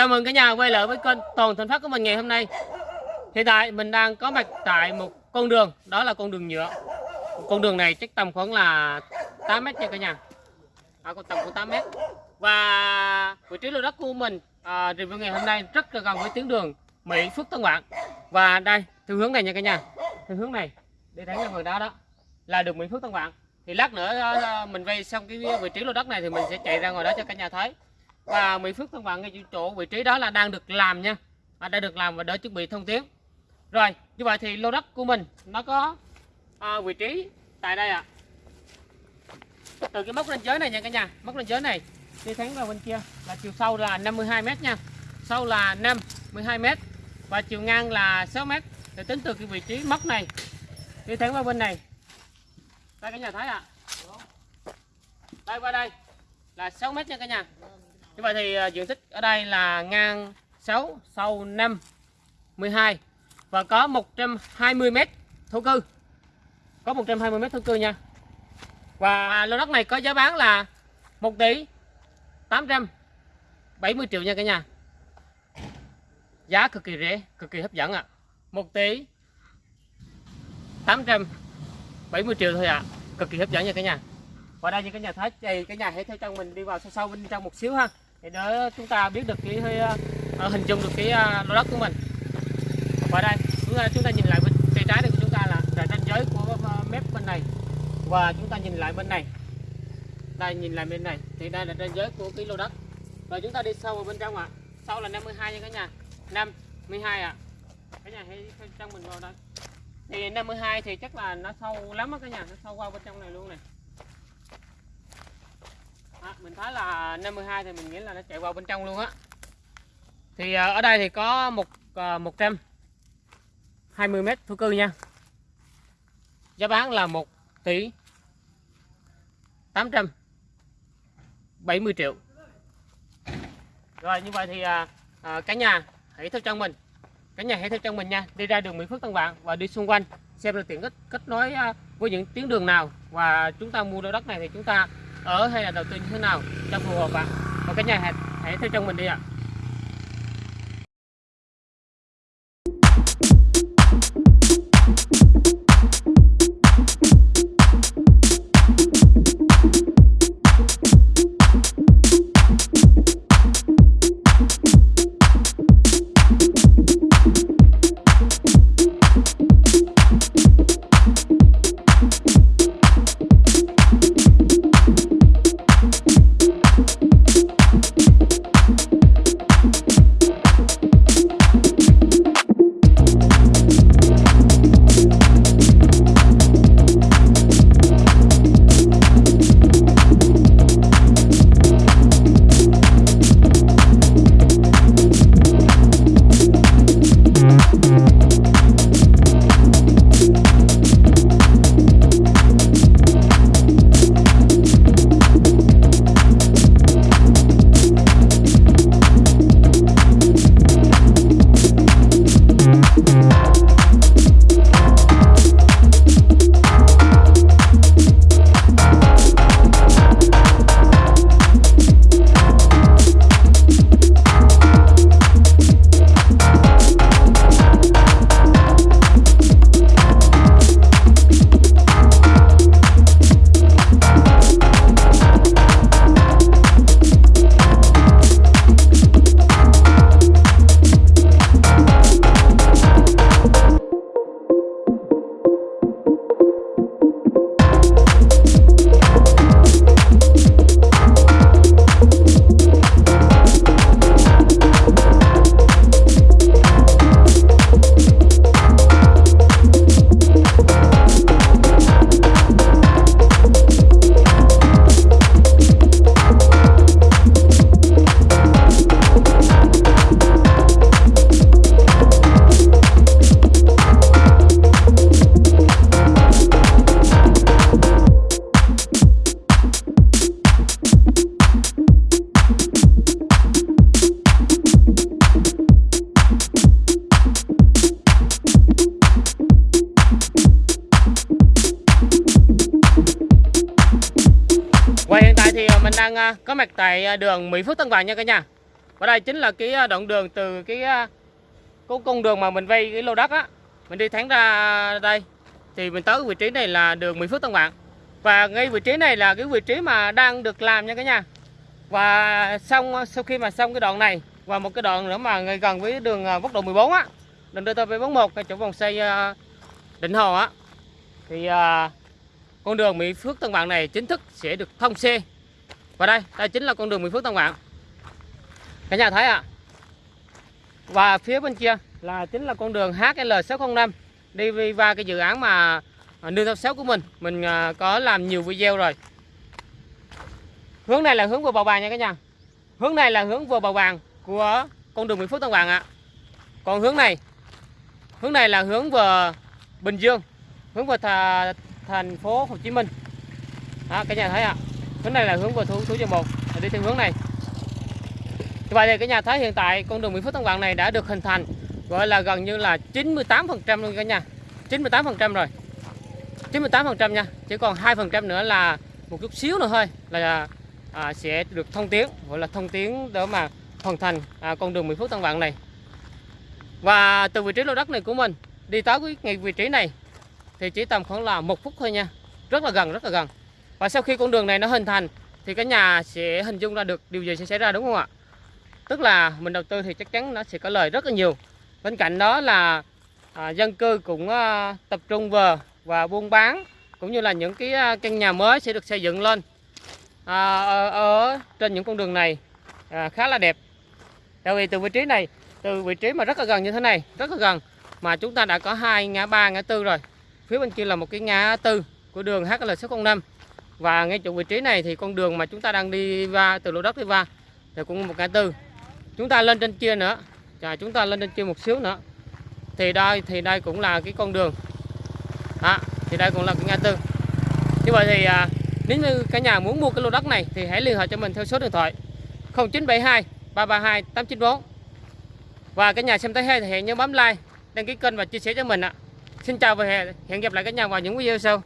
Chào mừng cả nhà quay lại với kênh Toàn Thành Phát của mình ngày hôm nay. Hiện tại mình đang có mặt tại một con đường, đó là con đường nhựa. Con đường này chắc tầm khoảng là 8 mét nha cả nhà. À, tầm khoảng 8 mét. Và vị trí lô đất của mình à, review ngày hôm nay rất là gần với tuyến đường Mỹ Phước Tân Vạn. Và đây, theo hướng này nha cả nhà. Theo hướng này, đi thẳng ra người đó đó là đường Mỹ Phước Tân Vạn. Thì lát nữa à, mình vay xong cái vị trí lô đất này thì mình sẽ chạy ra ngoài đó cho cả nhà thấy và Mỹ Phước thân bạn ngay chỗ vị trí đó là đang được làm nha. À, đã được làm và đỡ chuẩn bị thông tuyến rồi như vậy thì lô đất của mình nó có à, vị trí tại đây ạ. À. từ cái mốc ranh giới này nha cả nhà. Mốc ranh giới này đi thẳng vào bên kia là chiều sâu là 52 mét nha. Sâu là 5 12 mét và chiều ngang là 6 mét. Để tính từ cái vị trí mốc này đi thẳng vào bên này. Đây cả nhà thấy ạ. À. đây qua đây là 6 mét nha cả nhà như vậy thì à, diện tích ở đây là ngang 6 sâu 5 12 và có 120 m thổ cư. Có 120 m thổ cư nha. Và lô đất này có giá bán là 1 tỷ 870 triệu nha cả nhà. Giá cực kỳ rẻ, cực kỳ hấp dẫn ạ. À. 1 tỷ 870 triệu thôi ạ. À. cực kỳ hấp dẫn nha cả nhà. Và đây như cả nhà, thấy thì cái nhà hãy theo chân mình đi vào sâu sâu bên trong một xíu ha để đỡ chúng ta biết được cái uh, hình dung được cái uh, lô đất của mình. Và đây chúng ta, chúng ta nhìn lại bên tay trái này của chúng ta là là ranh giới của uh, mép bên này. Và chúng ta nhìn lại bên này. Đây nhìn lại bên này. Thì đây là ranh giới của cái lô đất. Và chúng ta đi sâu vào bên trong ạ. À. sau là 52 nha cả nhà. 52 ạ. À. cả nhà hãy theo mình vào đây. Thì 52 thì chắc là nó sâu lắm á cả nhà. Nó sâu qua bên trong này luôn này à, mình thấy là 52 thì mình nghĩ là nó chạy vào bên trong luôn á. Thì ờ, ở đây thì có một ờ, một trăm hai mươi mét thổ cư nha. Giá bán là 1 tỷ 870 triệu. Rồi như vậy thì à, à, cả nhà hãy theo chân mình. Cả nhà hãy theo chân mình nha. Đi ra đường Mỹ Phước Tân Vạn và đi xung quanh xem là tiện ích kết nối à, với những tuyến đường nào. Và chúng ta mua lô đất này thì chúng ta ở hay là đầu tư như thế nào cho phù hợp ạ và cái nhà hãy, hãy theo chân mình đi ạ à. Đang à, có mặt tại à, đường Mỹ Phước Tân Vàng nha cả nhà. Và đây chính là cái à, đoạn đường từ cái cái con đường mà mình vay cái lô đất á. Mình đi thẳng ra đây. Thì mình tới cái vị trí này là đường Mỹ Phước Tân Vạn và ngay vị trí này là cái vị trí mà đang được làm nha cả nhà. Và xong sau khi mà xong cái đoạn này, và một cái đoạn nữa mà ngay gần với đường quốc lộ 14 á, đường DT741 cái chỗ vòng xoay Định Hồ á. Thì con đường Mỹ Phước Tân Vạn này chính thức sẽ được thông xe và đây đây chính là con đường Mỹ Phước Tân Vạn cả nhà thấy ạ. Và phía bên kia là chính là con đường HL605 đi qua cái dự án mà nương theo sáu của mình. Mình à, có làm nhiều video rồi. Hướng này là hướng vừa bầu vàng nha cả nhà. Hướng này là hướng vừa bầu vàng của con đường Mỹ Phước Tân Vạn ạ. Còn hướng này hướng này là hướng vừa Bình Dương hướng vừa thà, thành phố Hồ Chí Minh. Đó, cả nhà thấy ạ hướng này là hướng về thủ số giờ một. Đi theo hướng này. Như vậy thì cả nhà thấy hiện tại con đường Mỹ Phước Tân Vạn này đã được hình thành gọi là gần như là 98% luôn cả nhà. 98% rồi. 98% nha. Chỉ còn 2% nữa là một chút xíu nữa thôi là à, sẽ được thông tuyến gọi là thông tuyến để mà hoàn thành à, con đường Mỹ Phước Tân Vạn này. Và từ vị trí lô đất này của mình đi tới cái ngay vị trí này thì chỉ tầm khoảng là một phút thôi nha. Rất là gần rất là gần và sau khi con đường này nó hình thành thì cả nhà sẽ hình dung ra được điều gì sẽ xảy ra đúng không ạ? Tức là mình đầu tư thì chắc chắn nó sẽ có lời rất là nhiều. Bên cạnh đó là à, dân cư cũng à, tập trung vào và buôn bán cũng như là những cái à, căn nhà mới sẽ được xây dựng lên. À, ở, ở trên những con đường này à, khá là đẹp. Tại vì từ vị trí này từ vị trí mà rất là gần như thế này rất là gần mà chúng ta đã có hai ngã ba ngã tư rồi. Phía bên kia là một cái ngã tư của đường HL605 và ngay chỗ vị trí này thì con đường mà chúng ta đang đi ra từ lô đất đi qua thì cũng một ngã tư. Chúng ta lên trên kia nữa và chúng ta lên trên kia một xíu nữa. Thì đây thì đây cũng là cái con đường. À, thì đây cũng là cái ngã tư. Như vậy thì à, nếu như cả nhà muốn mua cái lô đất này thì hãy liên hệ cho mình theo số điện thoại 0972 332 894 và cả nhà xem thấy hay thì hãy nhớ bấm like đăng ký kênh và chia sẻ cho mình ạ. Xin chào và hẹn gặp lại cả nhà vào những video sau.